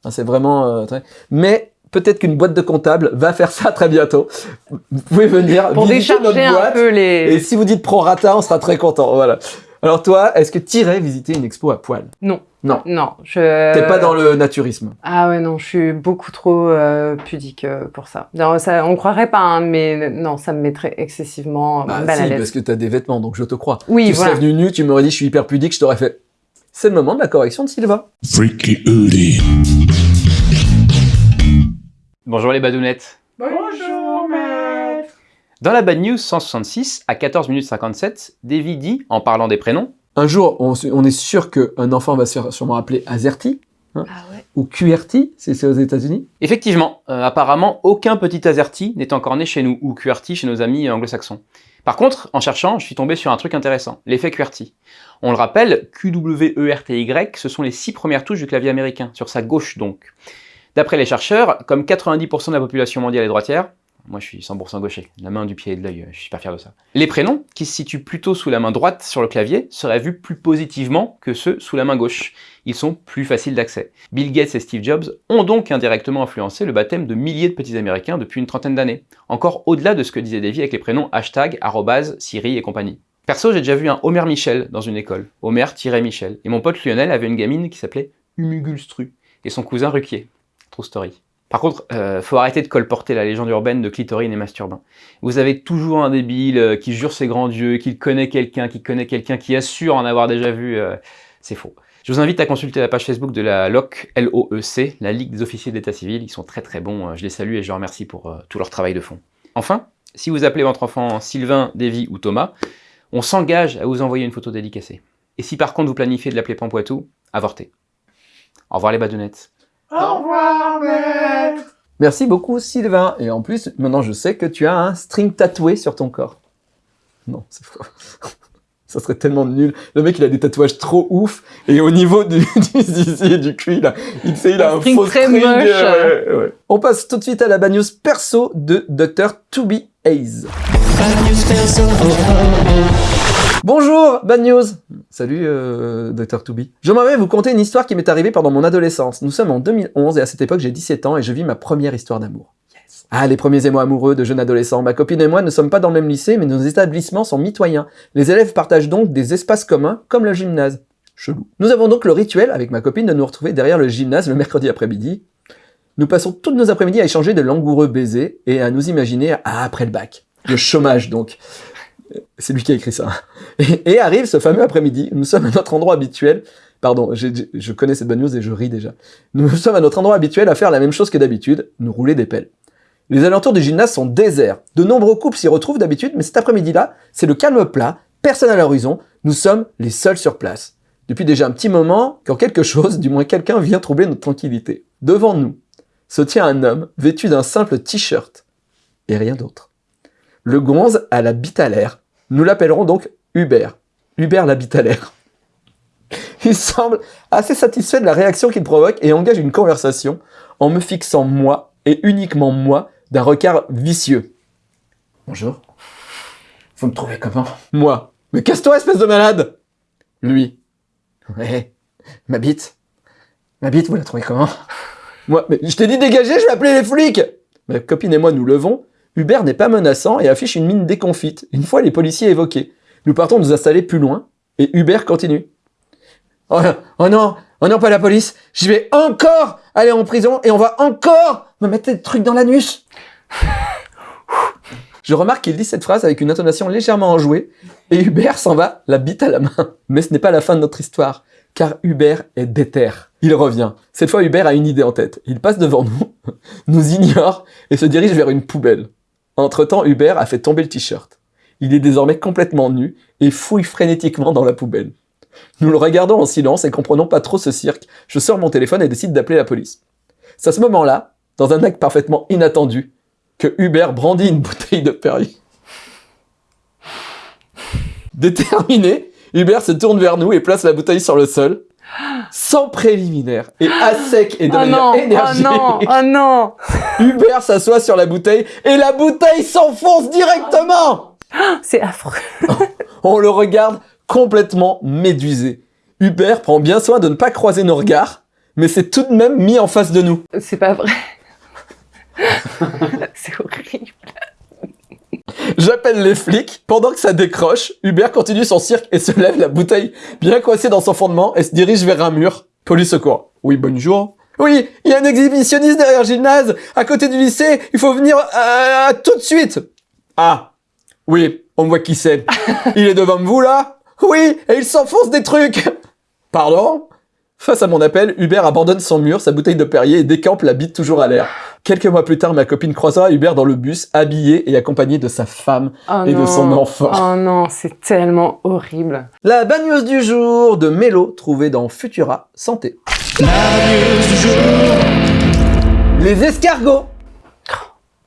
Hein, c'est vraiment euh, très... Mais peut-être qu'une boîte de comptable va faire ça très bientôt. Vous pouvez venir Pour visiter notre décharger un boîte. peu les... Et si vous dites prorata, on sera très content. Voilà. Alors toi, est-ce que tu irais visiter une expo à poil? Non. Non. Non, je... T'es pas dans le naturisme. Ah ouais, non, je suis beaucoup trop euh, pudique euh, pour ça. Non, ça. On croirait pas, hein, mais non, ça me mettrait excessivement Bah, mal à l'aise. parce que t'as des vêtements, donc je te crois. Oui, tu voilà. serais venu nu, tu m'aurais dit je suis hyper pudique, je t'aurais fait. C'est le moment de la correction de Sylvain. Freaky Oodie. Bonjour les badounettes. Bonjour. Dans la Bad News 166, à 14 minutes 57, Davy dit, en parlant des prénoms, Un jour, on, est sûr qu'un enfant va se faire sûrement appeler Azerty Ah ouais. ou QRT, si c'est aux États-Unis. Effectivement, euh, apparemment, aucun petit AZERTY n'est encore né chez nous, ou QWERTY chez nos amis anglo-saxons. Par contre, en cherchant, je suis tombé sur un truc intéressant, l'effet QWERTY. On le rappelle, QWERTY, ce sont les six premières touches du clavier américain, sur sa gauche donc. D'après les chercheurs, comme 90% de la population mondiale est droitière, moi je suis 100% gaucher, la main du pied et de l'œil, je suis super fier de ça. Les prénoms, qui se situent plutôt sous la main droite sur le clavier, seraient vus plus positivement que ceux sous la main gauche. Ils sont plus faciles d'accès. Bill Gates et Steve Jobs ont donc indirectement influencé le baptême de milliers de petits américains depuis une trentaine d'années, encore au-delà de ce que disait Davy avec les prénoms hashtag, arrobase, Siri et compagnie. Perso, j'ai déjà vu un Homer Michel dans une école, Homer-Michel, et mon pote Lionel avait une gamine qui s'appelait Humugulstru, et son cousin Ruquier. True story. Par contre, euh, faut arrêter de colporter la légende urbaine de clitorine et masturbin. Vous avez toujours un débile euh, qui jure ses grands dieux, qu'il connaît quelqu'un, qui connaît quelqu'un, qui assure en avoir déjà vu. euh, c'est faux. Je vous invite à consulter la page Facebook de la LOC, L-O-E-C, la Ligue des officiers d'état civil. Ils sont très très bons. Je les salue et je les remercie pour tout leur travail de fond. Enfin, si vous appelez votre enfant Sylvain, Davy ou Thomas, on s'engage à vous envoyer une photo dédicacée. Et si par contre vous planifiez de l'appeler Pampoitou, avortez. Au revoir les badounettes. Au revoir, maître. Merci beaucoup Sylvain. Et en plus, maintenant je sais que tu as un string tatoué sur ton corps. Non, c'est faux. Ça serait tellement nul. Le mec, il a des tatouages trop ouf. Et au niveau du, du zizi et du cul, il a, il, sait, il a Un string faux très string. moche. ouais, ouais. On passe tout de suite à la bad news perso de Dr. To Be Hayes. Bonjour, Bad News Salut, euh, Dr. Toubi. J'aimerais vous conter une histoire qui m'est arrivée pendant mon adolescence. Nous sommes en 2011 et à cette époque j'ai 17 ans et je vis ma première histoire d'amour. Ah, les premiers émois amoureux de jeunes adolescents. Ma copine et moi ne sommes pas dans le même lycée, mais nos établissements sont mitoyens. Les élèves partagent donc des espaces communs, comme le gymnase. Chelou. Nous avons donc le rituel, avec ma copine, de nous retrouver derrière le gymnase le mercredi après-midi. Nous passons toutes nos après-midi à échanger de langoureux baisers et à nous imaginer à après le bac. Le chômage donc. C'est lui qui a écrit ça. Et, arrive ce fameux après-midi, nous sommes à notre endroit habituel. Pardon, je connais cette bonne news et je ris déjà. Nous sommes à notre endroit habituel à faire la même chose que d'habitude, nous rouler des pelles. Les alentours du gymnase sont déserts. De nombreux couples s'y retrouvent d'habitude, mais cet après-midi-là, c'est le calme plat, personne à l'horizon, nous sommes les seuls sur place. Depuis déjà un petit moment, quand quelque chose, du moins quelqu'un, vient troubler notre tranquillité. Devant nous, se tient un homme vêtu d'un simple t-shirt, et rien d'autre. Le gonze a la bite à l'air. Nous l'appellerons donc Hubert. Hubert la bite à l'air. Il semble assez satisfait de la réaction qu'il provoque et engage une conversation en me fixant moi, et uniquement moi, d'un regard vicieux. Bonjour. Vous me trouvez comment? Moi. Mais casse-toi, espèce de malade Lui. Ouais. Ma bite. Ma bite, vous la trouvez comment? Moi. Mais je t'ai dit dégager, je vais appeler les flics Ma copine et moi nous levons. Hubert n'est pas menaçant et affiche une mine déconfite, une fois les policiers évoqués. Nous partons nous installer plus loin, et Hubert continue. Oh, oh non, oh non, pas la police, je vais encore aller en prison et on va encore me mettre des trucs dans l'anus. Je remarque qu'il dit cette phrase avec une intonation légèrement enjouée, et Hubert s'en va, la bite à la main. Mais ce n'est pas la fin de notre histoire, car Hubert est déter. Il revient. Cette fois, Hubert a une idée en tête. Il passe devant nous, nous ignore, et se dirige vers une poubelle. Entre-temps, Hubert a fait tomber le t-shirt. Il est désormais complètement nu, et fouille frénétiquement dans la poubelle. Nous le regardons en silence et comprenons pas trop ce cirque. Je sors mon téléphone et décide d'appeler la police. C'est à ce moment-là, dans un acte parfaitement inattendu, que Hubert brandit une bouteille de Perrier. Déterminé, Hubert se tourne vers nous et place la bouteille sur le sol, sans préliminaire et à sec et de Oh manière non, oh non, oh non Hubert s'assoit sur la bouteille et la bouteille s'enfonce directement. C'est affreux. On le regarde complètement médusé. Hubert prend bien soin de ne pas croiser nos regards, mais c'est tout de même mis en face de nous. C'est pas vrai. C'est horrible. J'appelle les flics. Pendant que ça décroche, Hubert continue son cirque et se lève la bouteille bien coincée dans son fondement et se dirige vers un mur. Police secours. Oui, bonjour. Oui, il y a un exhibitionniste derrière le gymnase, à côté du lycée. Il faut venir euh, tout de suite. Ah, oui, on voit qui c'est. Il est devant vous là Oui, et il s'enfonce des trucs. Pardon? Face à mon appel, Hubert abandonne son mur, sa bouteille de Perrier et décampe la bite toujours à l'air. Quelques mois plus tard, ma copine croisera Hubert dans le bus, habillé et accompagné de sa femme Oh et de son enfant. Oh non, c'est tellement horrible. La bagneuse du jour de Mélo, trouvée dans Futura Santé. Les escargots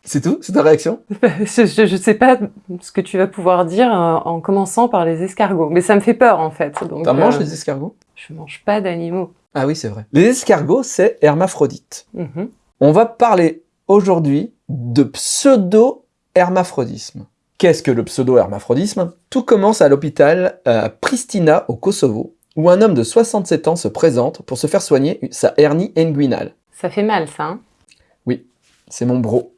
C'est tout? C'est ta réaction? Je, je, je sais pas ce que tu vas pouvoir dire euh, en commençant par les escargots. Mais ça me fait peur en fait. T'en manges euh, les escargots? Je mange pas d'animaux. Ah oui, c'est vrai. Les escargots, c'est hermaphrodite. Mhm. On va parler aujourd'hui de pseudo-hermaphrodisme. Qu'est-ce que le pseudo-hermaphrodisme? Tout commence à l'hôpital à Pristina, au Kosovo, où un homme de 67 ans se présente pour se faire soigner sa hernie inguinale. Ça fait mal ça, hein? C'est mon bro.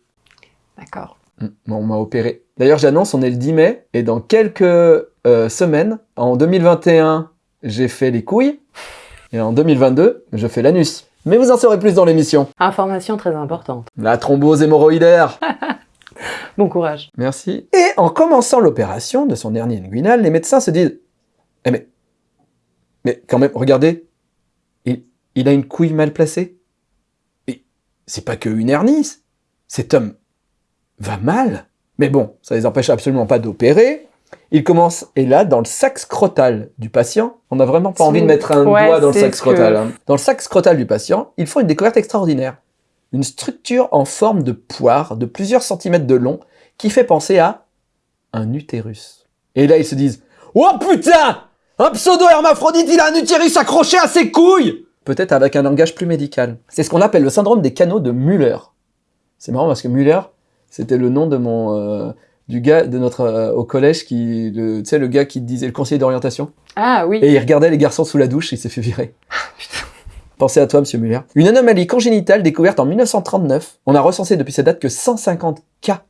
D'accord. Mm, On m'a opéré. D'ailleurs, j'annonce, on est le 10 mai, et dans quelques euh, semaines, en 2021, j'ai fait les couilles, et en 2022, je fais l'anus. Mais vous en saurez plus dans l'émission. Information très importante. La thrombose hémorroïdaire. Bon courage. Merci. Et en commençant l'opération de son hernie inguinale, les médecins se disent Eh mais, mais quand même, regardez, il, il a une couille mal placée. Et c'est pas que une hernie, cet homme va mal. Mais bon, ça les empêche absolument pas d'opérer. Il commence, et là, dans le sac scrotal du patient, on n'a vraiment pas envie de mettre un ouais, doigt dans le sac scrotal. que- hein. Dans le sac scrotal du patient, ils font une découverte extraordinaire. Une structure en forme de poire de plusieurs centimètres de long qui fait penser à un utérus. Et là, ils se disent Oh putain Un pseudo-hermaphrodite, il a un utérus accroché à ses couilles Peut-être avec un langage plus médical. C'est ce qu'on appelle le syndrome des canaux de Müller. C'est marrant parce que Müller, c'était le nom de mon euh, du gars de notre euh, au collège qui le tu sais le gars qui disait le conseiller d'orientation Ah oui. et il regardait les garçons sous la douche et il s'est fait virer. Pensez à toi, monsieur Muller. Une anomalie congénitale découverte en 1939. On a recensé depuis cette date que 150 cas.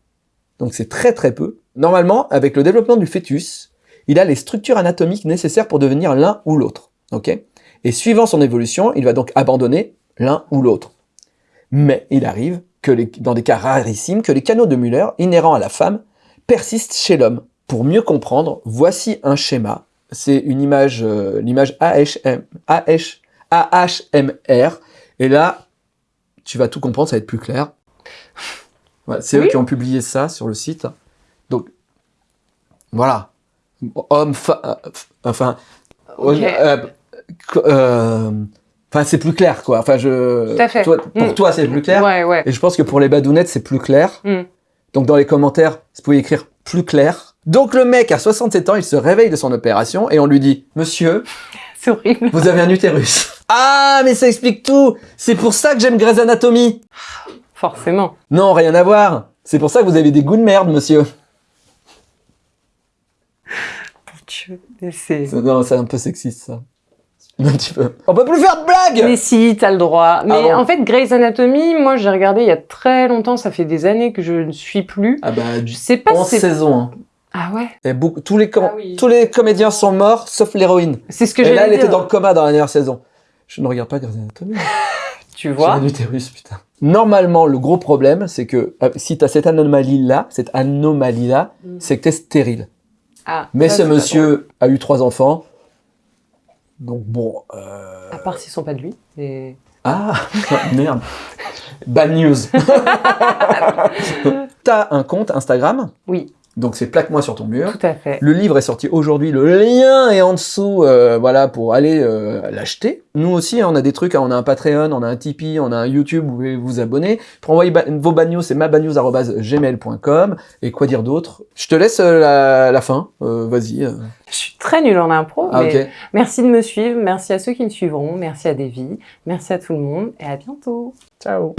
Donc c'est très très peu. Normalement, avec le développement du fœtus, il a les structures anatomiques nécessaires pour devenir l'un ou l'autre. Ok? Et suivant son évolution, il va donc abandonner l'un ou l'autre. Mais il arrive que les- dans des cas rarissimes, que les canaux de Müller, inhérents à la femme, persistent chez l'homme. Pour mieux comprendre, voici un schéma. C'est une image, euh, l'image AHM, AH, AHMR. Et là, tu vas tout comprendre, ça va être plus clair. Ouais, c'est Oui. eux qui ont publié ça sur le site. Donc, voilà. Homme, euh, enfin, euh, euh, enfin, c'est plus clair, quoi. Enfin, je. Tout à fait. Toi- pour Mm. toi, c'est plus clair. Ouais, ouais. Et je pense que pour les badounettes, c'est plus clair. Mm. Donc, dans les commentaires, vous pouvez écrire plus clair. Donc, le mec, à 67 ans, il se réveille de son opération et on lui dit, Monsieur, horrible. vous avez un utérus. Ah, mais ça explique tout. C'est pour ça que j'aime Grey's Anatomy. Forcément. Non, rien à voir. C'est pour ça que vous avez des goûts de merde, monsieur. Non, c'est un peu sexiste, ça. Un petit peu. On peut plus faire de blagues Mais si, t'as le droit. Mais Ah bon en fait, Grey's Anatomy, moi, j'ai regardé il y a très longtemps. Ça fait des années que je ne suis plus. Ah bah, Je sais pas 11 si c'est... saisons. hein. Ah ouais Il y a beaucoup, tous, les com- Ah oui. tous les comédiens sont morts, sauf l'héroïne. C'est ce que Et j'allais là, elle dire. était dans le coma dans la dernière saison. Je ne regarde pas Grey's Anatomy. Tu J'ai vois un utérus, putain. Normalement, le gros problème, c'est que euh, si tu as cette anomalie-là, cette anomalie-là, Mm. c'est que tu es stérile. Ah, Mais ça, ce monsieur a eu trois enfants. Donc bon... euh. À part s'ils sont pas de lui. Mais... Ah, merde. Bad news. T'as un compte Instagram, Oui, donc c'est plaque-moi sur ton mur. tout à fait. Le livre est sorti aujourd'hui, le lien est en dessous, euh, voilà, pour aller euh, l'acheter. Nous aussi, hein, on a des trucs, hein, on a un Patreon, on a un Tipeee, on a un YouTube, vous pouvez vous abonner. Pour envoyer ba- vos bad news, c'est mabadnews.gmail.com. Et quoi dire d'autre? Je te laisse euh, la, la fin, euh, vas-y. Je suis très nulle en impro, Ah mais merci de me suivre, merci à ceux qui me suivront, merci à Davy, merci à tout le monde et à bientôt. Ciao.